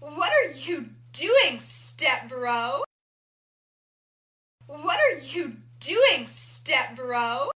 What are you doing, step bro? What are you doing, step bro?